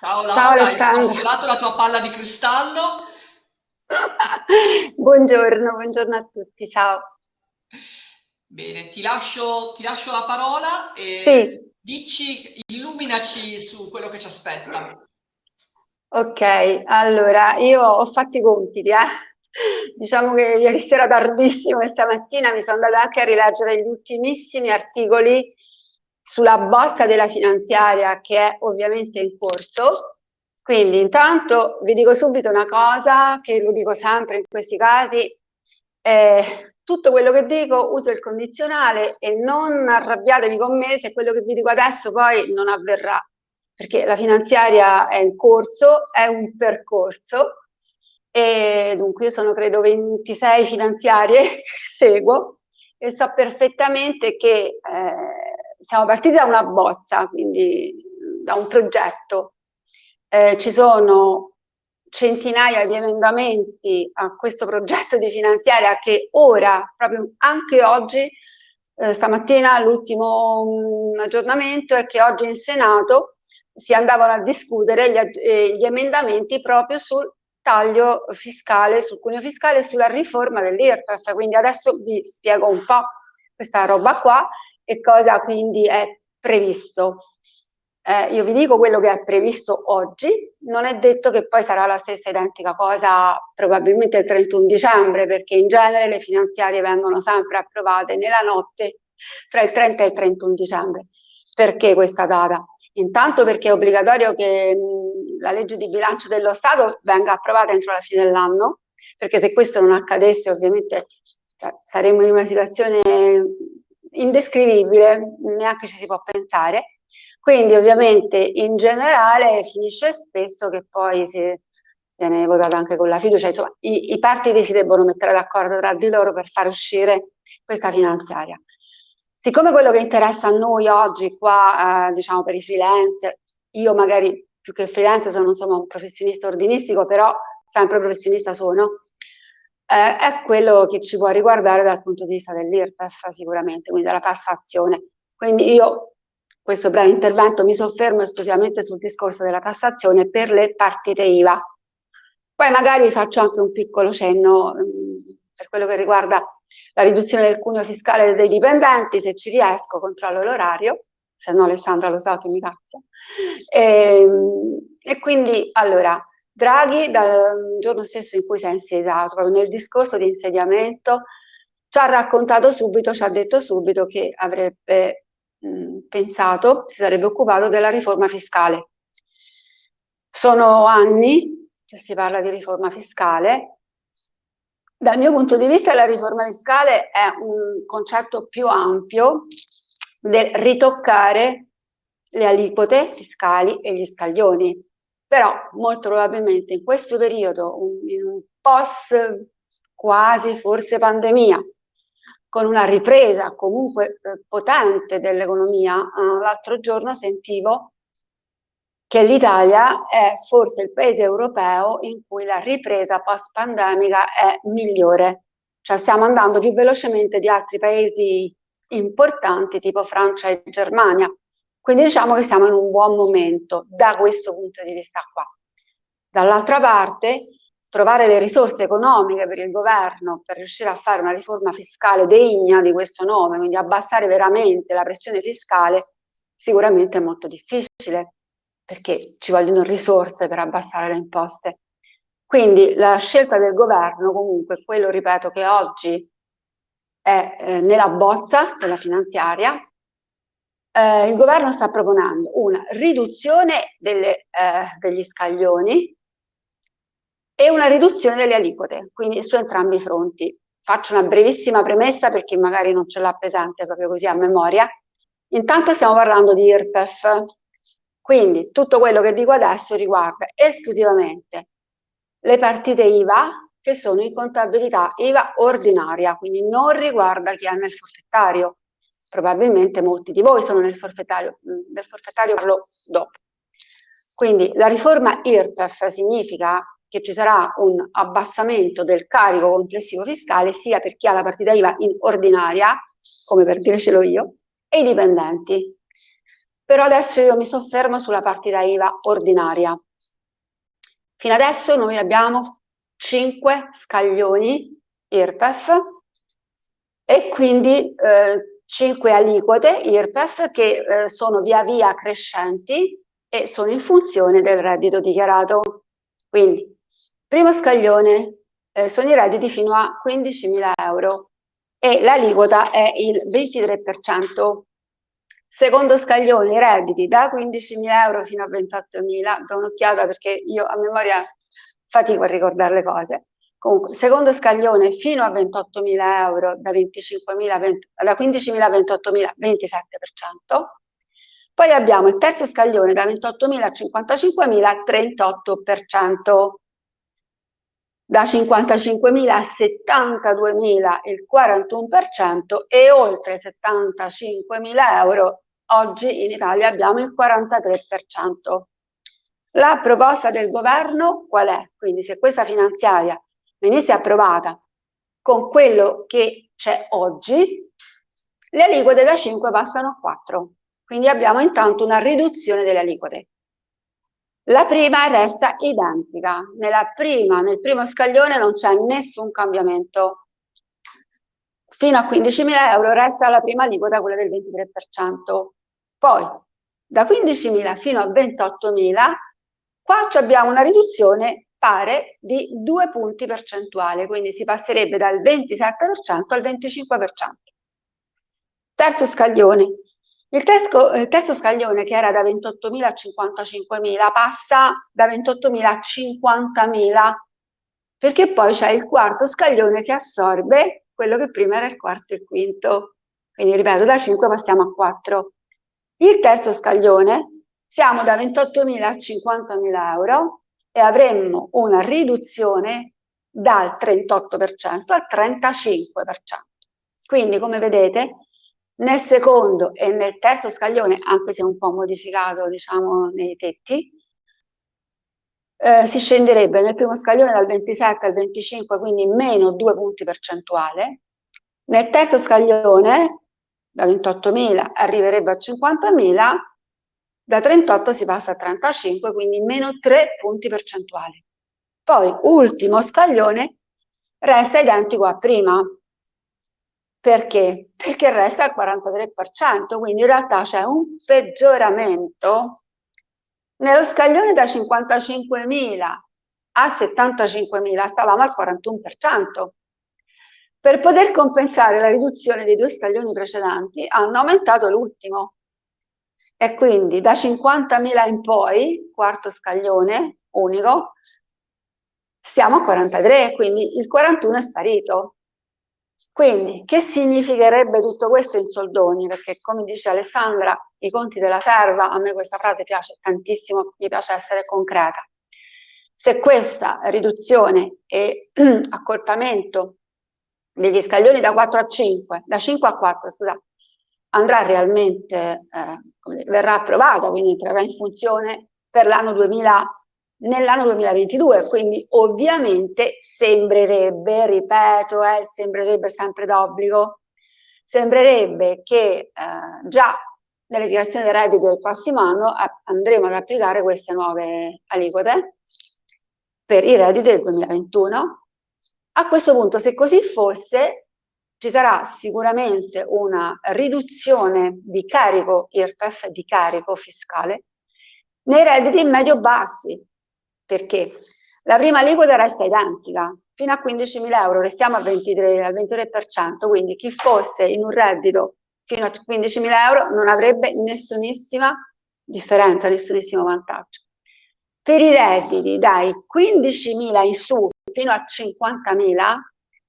Ciao Laura, Ciao Alessandra. hai sfiorato la tua palla di cristallo? buongiorno, buongiorno a tutti, ciao. Bene, ti lascio, ti lascio la parola e sì. dici, illuminaci su quello che ci aspetta. Ok, allora, io ho fatto i compiti, eh. Diciamo che ieri sera tardissimo e stamattina mi sono andata anche a rileggere gli ultimissimi articoli sulla bozza della finanziaria che è ovviamente in corso. Quindi intanto vi dico subito una cosa, che lo dico sempre in questi casi, eh, tutto quello che dico uso il condizionale e non arrabbiatevi con me se quello che vi dico adesso poi non avverrà perché la finanziaria è in corso, è un percorso e dunque io sono credo 26 finanziarie che seguo e so perfettamente che eh, siamo partiti da una bozza, quindi da un progetto. Eh, ci sono centinaia di emendamenti a questo progetto di finanziaria che ora, proprio anche oggi, eh, stamattina l'ultimo mm, aggiornamento è che oggi in Senato si andavano a discutere gli, eh, gli emendamenti proprio sul taglio fiscale, sul cuneo fiscale e sulla riforma dell'IRPEF. Quindi adesso vi spiego un po' questa roba qua e cosa quindi è previsto. Eh, io vi dico quello che è previsto oggi, non è detto che poi sarà la stessa identica cosa probabilmente il 31 dicembre, perché in genere le finanziarie vengono sempre approvate nella notte tra il 30 e il 31 dicembre. Perché questa data? Intanto perché è obbligatorio che la legge di bilancio dello Stato venga approvata entro la fine dell'anno, perché se questo non accadesse ovviamente eh, saremmo in una situazione indescrivibile, neanche ci si può pensare. Quindi ovviamente in generale finisce spesso che poi si viene votata anche con la fiducia, insomma i, i partiti si debbono mettere d'accordo tra di loro per far uscire questa finanziaria. Siccome quello che interessa a noi oggi qua, eh, diciamo per i freelance, io magari più che freelance sono insomma un professionista ordinistico, però sempre professionista sono, eh, è quello che ci può riguardare dal punto di vista dell'IRPEF sicuramente, quindi della tassazione. Quindi io, questo breve intervento, mi soffermo esclusivamente sul discorso della tassazione per le partite IVA. Poi magari faccio anche un piccolo cenno mh, mm, per quello che riguarda la riduzione del cuneo fiscale dei dipendenti, se ci riesco controllo l'orario, se no Alessandra lo sa che mi cazzo. E, ehm, e quindi, allora, Draghi dal giorno stesso in cui si è insediato, nel discorso di insediamento, ci ha raccontato subito, ci ha detto subito che avrebbe mh, pensato, si sarebbe occupato della riforma fiscale. Sono anni che si parla di riforma fiscale, dal mio punto di vista la riforma fiscale è un concetto più ampio del ritoccare le aliquote fiscali e gli scaglioni. Però molto probabilmente in questo periodo, in un post quasi forse pandemia, con una ripresa comunque eh, potente dell'economia, eh, l'altro giorno sentivo che l'Italia è forse il paese europeo in cui la ripresa post-pandemica è migliore. Cioè stiamo andando più velocemente di altri paesi importanti tipo Francia e Germania. Quindi diciamo che siamo in un buon momento da questo punto di vista qua. Dall'altra parte, trovare le risorse economiche per il governo per riuscire a fare una riforma fiscale degna di questo nome, quindi abbassare veramente la pressione fiscale, sicuramente è molto difficile perché ci vogliono risorse per abbassare le imposte. Quindi la scelta del governo comunque, quello ripeto che oggi è eh, nella bozza della finanziaria, eh, il governo sta proponendo una riduzione delle, eh, degli scaglioni e una riduzione delle aliquote, quindi su entrambi i fronti. Faccio una brevissima premessa per chi magari non ce l'ha presente proprio così a memoria. Intanto stiamo parlando di IRPEF, quindi tutto quello che dico adesso riguarda esclusivamente le partite IVA che sono in contabilità IVA ordinaria, quindi non riguarda chi è nel forfettario. Probabilmente molti di voi sono nel forfettario, del forfettario parlo dopo. Quindi la riforma IRPEF significa che ci sarà un abbassamento del carico complessivo fiscale sia per chi ha la partita IVA in ordinaria, come per dire ce l'ho io, e i dipendenti però adesso io mi soffermo sulla partita IVA ordinaria. Fino adesso noi abbiamo 5 scaglioni IRPEF e quindi eh, 5 aliquote IRPEF che eh, sono via via crescenti e sono in funzione del reddito dichiarato. Quindi, primo scaglione eh, sono i redditi fino a 15.000 euro e l'aliquota è il 23%. Secondo scaglione, i redditi da 15.000 euro fino a 28.000, do un'occhiata perché io a memoria fatico a ricordare le cose. Comunque, secondo scaglione fino a 28.000 euro, da, 25.000, da 15.000 a 28.000, 27%. Poi abbiamo il terzo scaglione da 28.000 a 55.000, 38%. Da 55.000 a 72.000 il 41% e oltre 75.000 euro oggi in Italia abbiamo il 43%. La proposta del governo qual è? Quindi se questa finanziaria venisse approvata con quello che c'è oggi, le aliquote da 5 passano a 4. Quindi abbiamo intanto una riduzione delle aliquote. La prima resta identica. Nella prima, nel primo scaglione non c'è nessun cambiamento. Fino a 15.000 euro resta la prima aliquota, quella del 23%. Poi, da 15.000 fino a 28.000, qua abbiamo una riduzione pare di due punti percentuali, quindi si passerebbe dal 27% al 25%. Terzo scaglione. Il terzo, il terzo scaglione, che era da 28.000 a 55.000, passa da 28.000 a 50.000, perché poi c'è il quarto scaglione che assorbe quello che prima era il quarto e il quinto. Quindi, ripeto, da 5 passiamo a 4. Il terzo scaglione, siamo da 28.000 a 50.000 euro, e avremmo una riduzione dal 38% al 35%. Quindi, come vedete, nel secondo e nel terzo scaglione, anche se un po' modificato, diciamo, nei tetti, eh, si scenderebbe nel primo scaglione dal 27 al 25, quindi meno 2 punti percentuali. Nel terzo scaglione, da 28.000 arriverebbe a 50.000, da 38 si passa a 35, quindi meno 3 punti percentuali. Poi, ultimo scaglione, resta identico a prima. Perché? Perché resta al 43%, quindi in realtà c'è un peggioramento. Nello scaglione da 55.000 a 75.000 stavamo al 41%. Per poter compensare la riduzione dei due scaglioni precedenti hanno aumentato l'ultimo, e quindi da 50.000 in poi, quarto scaglione unico, stiamo a 43, quindi il 41 è sparito. Quindi, che significherebbe tutto questo in soldoni? Perché come dice Alessandra, i conti della serva, a me questa frase piace tantissimo, mi piace essere concreta. Se questa riduzione e accorpamento degli scaglioni da 4 a 5, da 5 a 4, scusate, andrà realmente, eh, verrà approvata, quindi entrerà in funzione per l'anno 2000, nell'anno 2022, quindi ovviamente sembrerebbe, ripeto, eh, sembrerebbe sempre d'obbligo, sembrerebbe che eh, già nelle dichiarazioni dei redditi del prossimo anno andremo ad applicare queste nuove aliquote per i redditi del 2021. A questo punto, se così fosse, ci sarà sicuramente una riduzione di carico IRPEF, di carico fiscale, nei redditi medio-bassi. Perché? La prima aliquota resta identica, fino a 15.000 euro restiamo al 23%, al 23%, quindi chi fosse in un reddito fino a 15.000 euro non avrebbe nessunissima differenza, nessunissimo vantaggio. Per i redditi dai 15.000 in su fino a 50.000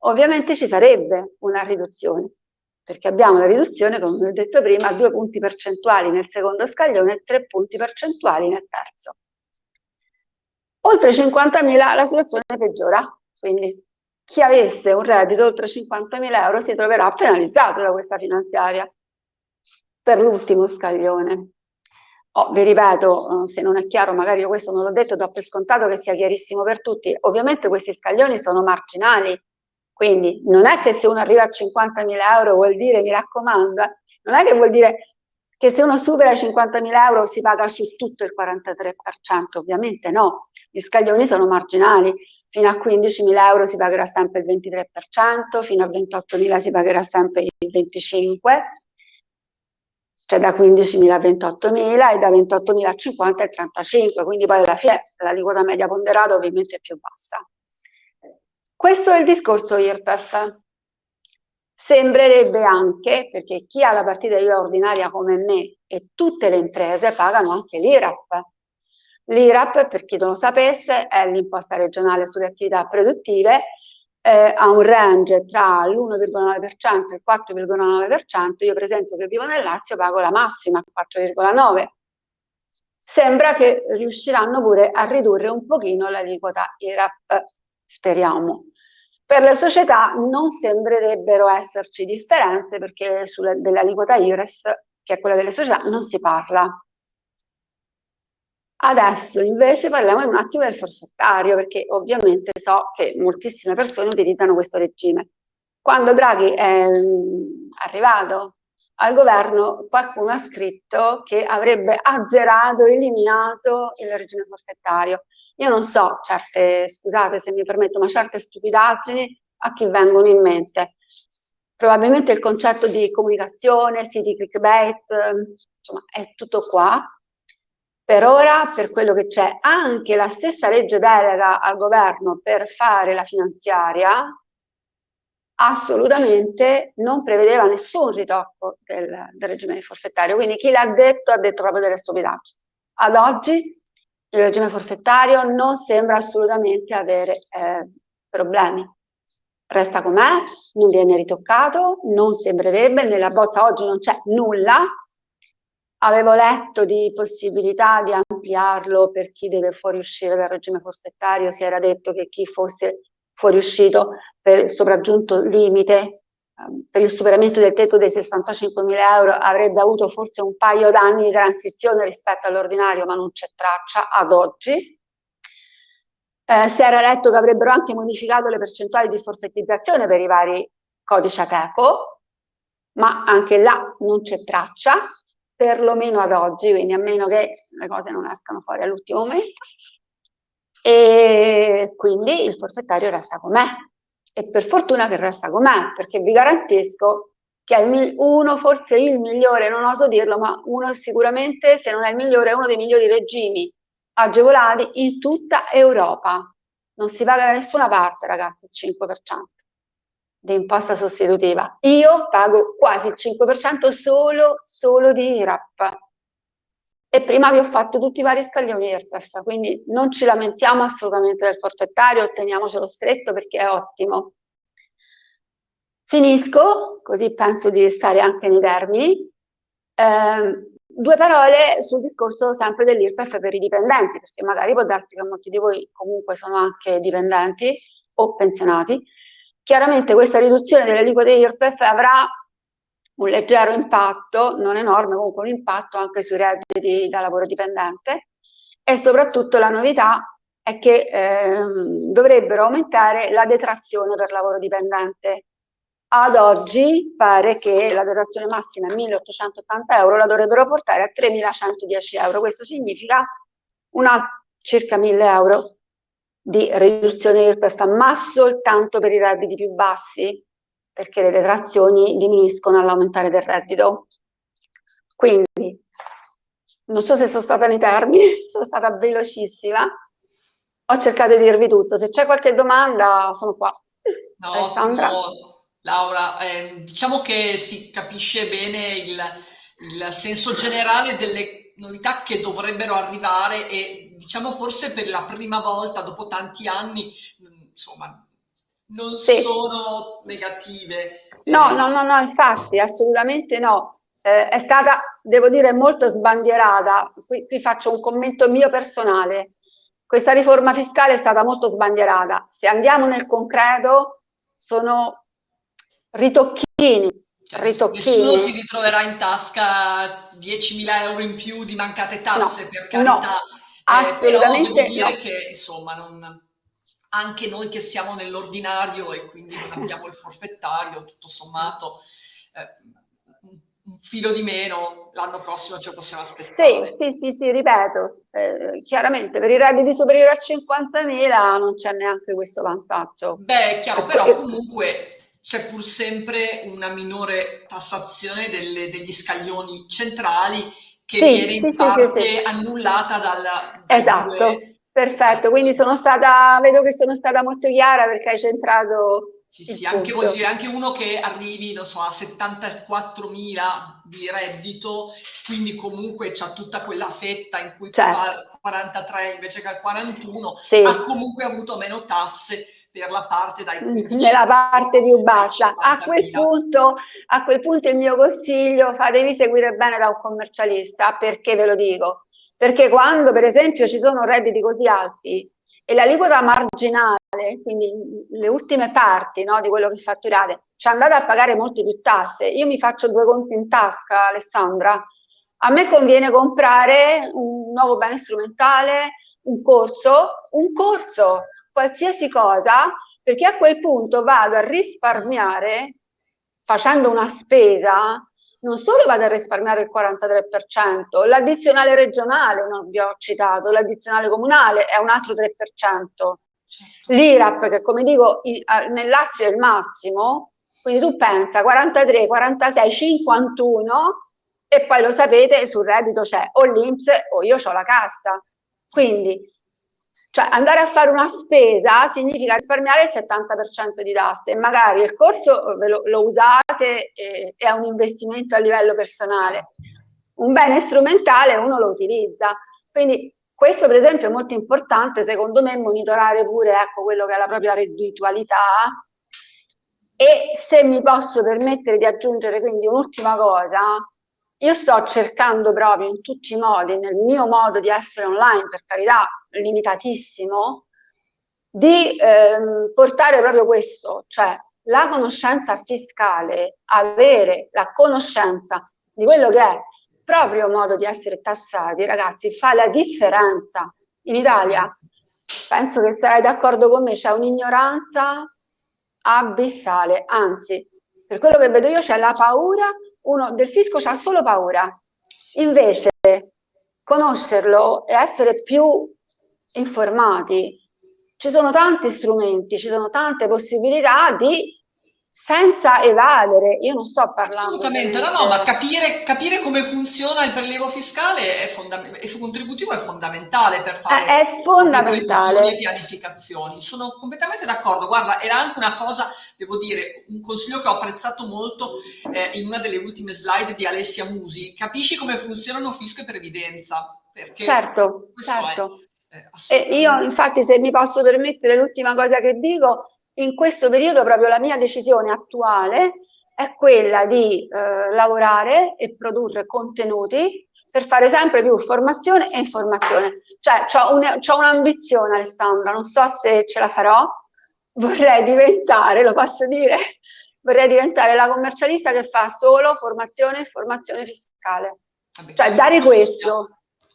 ovviamente ci sarebbe una riduzione, perché abbiamo la riduzione, come ho detto prima, a due punti percentuali nel secondo scaglione e tre punti percentuali nel terzo. Oltre 50.000 la situazione peggiora, quindi chi avesse un reddito oltre 50.000 euro si troverà penalizzato da questa finanziaria per l'ultimo scaglione. Oh, vi ripeto, se non è chiaro, magari io questo non l'ho detto, do per scontato che sia chiarissimo per tutti. Ovviamente questi scaglioni sono marginali, quindi non è che se uno arriva a 50.000 euro vuol dire, mi raccomando, eh, non è che vuol dire che se uno supera i 50.000 euro si paga su tutto il 43%, ovviamente no, gli scaglioni sono marginali, fino a 15.000 euro si pagherà sempre il 23%, fino a 28.000 si pagherà sempre il 25%, cioè da 15.000 a 28.000 e da 28.000 a 50 il 35, quindi poi alla fine l'aliquota media ponderata ovviamente è più bassa. Questo è il discorso IRPEF. Sembrerebbe anche, perché chi ha la partita IVA ordinaria come me e tutte le imprese pagano anche l'IRAP. L'IRAP, per chi non lo sapesse, è l'imposta regionale sulle attività produttive eh, ha un range tra l'1,9% e il 4,9%, io per esempio che vivo nel Lazio pago la massima, 4,9%. Sembra che riusciranno pure a ridurre un pochino l'aliquota IRAP, speriamo. Per le società non sembrerebbero esserci differenze perché dell'aliquota IRES, che è quella delle società, non si parla. Adesso invece parliamo un attimo del forfettario, perché ovviamente so che moltissime persone utilizzano questo regime. Quando Draghi è mm, arrivato al governo, qualcuno ha scritto che avrebbe azzerato, eliminato il regime forfettario. Io non so, certe, scusate se mi permetto, ma certe stupidaggini a chi vengono in mente. Probabilmente il concetto di comunicazione, siti clickbait, insomma, è tutto qua, per ora, per quello che c'è, anche la stessa legge delega al governo per fare la finanziaria assolutamente non prevedeva nessun ritocco del, del regime forfettario, quindi chi l'ha detto ha detto proprio delle stupidaggini. Ad oggi il regime forfettario non sembra assolutamente avere eh, problemi. Resta com'è, non viene ritoccato, non sembrerebbe, nella bozza oggi non c'è nulla, Avevo letto di possibilità di ampliarlo per chi deve fuoriuscire dal regime forfettario, si era detto che chi fosse fuoriuscito per il sopraggiunto limite, per il superamento del tetto dei 65.000 euro avrebbe avuto forse un paio d'anni di transizione rispetto all'ordinario, ma non c'è traccia ad oggi. Eh, si era letto che avrebbero anche modificato le percentuali di forfettizzazione per i vari codici ATECO, ma anche là non c'è traccia perlomeno ad oggi, quindi a meno che le cose non escano fuori all'ultimo momento, e quindi il forfettario resta com'è. E per fortuna che resta com'è, perché vi garantisco che è uno, forse il migliore, non oso dirlo, ma uno sicuramente, se non è il migliore, è uno dei migliori regimi agevolati in tutta Europa. Non si paga da nessuna parte, ragazzi, il 5% di imposta sostitutiva. Io pago quasi il 5% solo, solo di IRAP. E prima vi ho fatto tutti i vari scaglioni IRPEF, quindi non ci lamentiamo assolutamente del forfettario, otteniamocelo stretto perché è ottimo. Finisco, così penso di stare anche nei termini. Eh, due parole sul discorso sempre dell'IRPEF per i dipendenti, perché magari può darsi che molti di voi comunque sono anche dipendenti o pensionati, Chiaramente questa riduzione delle aliquote IRPEF avrà un leggero impatto, non enorme, comunque un impatto anche sui redditi da lavoro dipendente e soprattutto la novità è che eh, dovrebbero aumentare la detrazione per lavoro dipendente. Ad oggi pare che la detrazione massima è 1.880 euro, la dovrebbero portare a 3.110 euro. Questo significa una circa 1.000 euro di riduzione IRPEF, ma soltanto per i redditi più bassi, perché le detrazioni diminuiscono all'aumentare del reddito. Quindi, non so se sono stata nei termini, sono stata velocissima, ho cercato di dirvi tutto, se c'è qualche domanda sono qua. No, Alessandra. Laura, eh, diciamo che si capisce bene il, il senso generale delle novità che dovrebbero arrivare e diciamo forse per la prima volta dopo tanti anni, insomma, non sì. sono negative. No, eh, no, no, no, infatti, assolutamente no. Eh, è stata, devo dire, molto sbandierata. Qui, qui faccio un commento mio personale. Questa riforma fiscale è stata molto sbandierata. Se andiamo nel concreto, sono ritocchini cioè, nessuno si ritroverà in tasca 10.000 euro in più di mancate tasse, no, per carità. No, assolutamente però devo dire no. che, insomma, non, anche noi che siamo nell'ordinario e quindi non abbiamo il forfettario, tutto sommato, eh, un filo di meno, l'anno prossimo ce lo possiamo aspettare. Sì, sì, sì, sì ripeto, eh, chiaramente per i redditi superiori a 50.000 non c'è neanche questo vantaggio. Beh, è chiaro, però comunque c'è pur sempre una minore tassazione delle, degli scaglioni centrali che sì, viene in sì, parte sì, annullata dal... Esatto, due... perfetto, quindi sono stata, vedo che sono stata molto chiara perché hai centrato sì, sì, anche, dire, anche uno che arrivi, non so, a 74.000 di reddito, quindi comunque c'ha tutta quella fetta in cui certo. 43 invece che al 41, sì. ha comunque avuto meno tasse per la parte dai 15 nella parte più bassa a quel, punto, a quel punto il mio consiglio fatevi seguire bene da un commercialista perché ve lo dico perché quando per esempio ci sono redditi così alti e l'aliquota marginale quindi le ultime parti no, di quello che fatturate, ci andate a pagare molte più tasse. Io mi faccio due conti in tasca, Alessandra. A me conviene comprare un nuovo bene strumentale, un corso, un corso, qualsiasi cosa, perché a quel punto vado a risparmiare facendo una spesa non solo vado a risparmiare il 43%, l'addizionale regionale non vi ho citato, l'addizionale comunale è un altro 3%, Certo. L'IRAP, che come dico nel Lazio è il massimo, quindi tu pensa 43, 46, 51 e poi lo sapete sul reddito c'è o l'Inps o io ho la cassa. Quindi cioè andare a fare una spesa significa risparmiare il 70% di tasse e magari il corso lo, lo usate e è un investimento a livello personale. Un bene strumentale uno lo utilizza. Quindi questo per esempio è molto importante secondo me monitorare pure ecco, quello che è la propria redditualità e se mi posso permettere di aggiungere quindi un'ultima cosa, io sto cercando proprio in tutti i modi, nel mio modo di essere online, per carità limitatissimo, di ehm, portare proprio questo, cioè la conoscenza fiscale, avere la conoscenza di quello che è proprio modo di essere tassati, ragazzi, fa la differenza. In Italia, penso che sarai d'accordo con me, c'è un'ignoranza abissale, anzi, per quello che vedo io c'è la paura, uno del fisco c'ha solo paura. Invece, conoscerlo e essere più informati, ci sono tanti strumenti, ci sono tante possibilità di senza evadere, io non sto parlando... Assolutamente, no, no, ma capire, capire, come funziona il prelievo fiscale e contributivo è fondamentale per fare è, è fondamentale. pianificazioni. Sono completamente d'accordo, guarda, era anche una cosa, devo dire, un consiglio che ho apprezzato molto eh, in una delle ultime slide di Alessia Musi, capisci come funzionano fisco e previdenza. Perché certo, certo. È, eh, io infatti se mi posso permettere l'ultima cosa che dico in questo periodo proprio la mia decisione attuale è quella di eh, lavorare e produrre contenuti per fare sempre più formazione e informazione. Cioè, ho un'ambizione, Alessandra, non so se ce la farò, vorrei diventare, lo posso dire, vorrei diventare la commercialista che fa solo formazione e informazione fiscale. Vabbè, cioè, dare questo.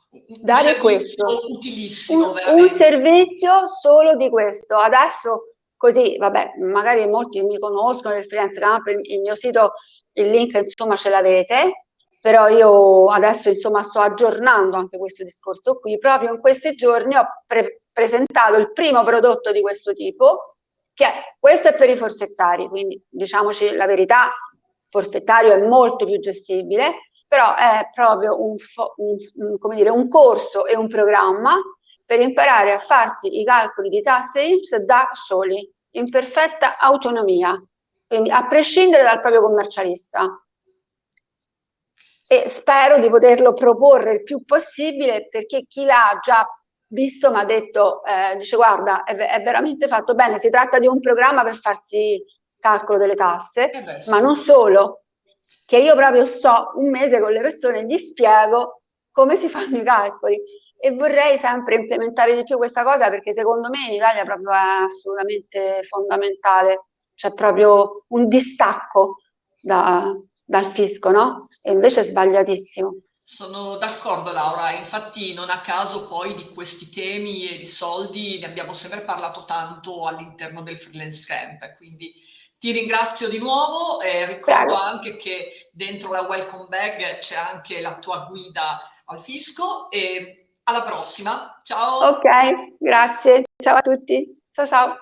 Un dare questo. Utilissimo, un, un servizio solo di questo. Adesso Così, vabbè, magari molti mi conoscono del Freelance Camp, il mio sito, il link insomma ce l'avete, però io adesso insomma sto aggiornando anche questo discorso qui, proprio in questi giorni ho pre presentato il primo prodotto di questo tipo, che è, questo è per i forfettari, quindi diciamoci la verità, forfettario è molto più gestibile, però è proprio un, un, dire, un corso e un programma per imparare a farsi i calcoli di tasse INPS da soli in perfetta autonomia, quindi a prescindere dal proprio commercialista. E spero di poterlo proporre il più possibile perché chi l'ha già visto mi ha detto, eh, dice guarda, è, è, veramente fatto bene, si tratta di un programma per farsi calcolo delle tasse, eh ma non solo, che io proprio sto un mese con le persone e gli spiego come si fanno i calcoli e vorrei sempre implementare di più questa cosa perché secondo me in Italia proprio è assolutamente fondamentale, c'è proprio un distacco da, dal fisco, no? E invece è sbagliatissimo. Sono d'accordo Laura, infatti non a caso poi di questi temi e di soldi ne abbiamo sempre parlato tanto all'interno del freelance camp, quindi ti ringrazio di nuovo e ricordo Prego. anche che dentro la welcome bag c'è anche la tua guida al fisco e alla prossima, ciao! Ok, grazie, ciao a tutti, ciao ciao!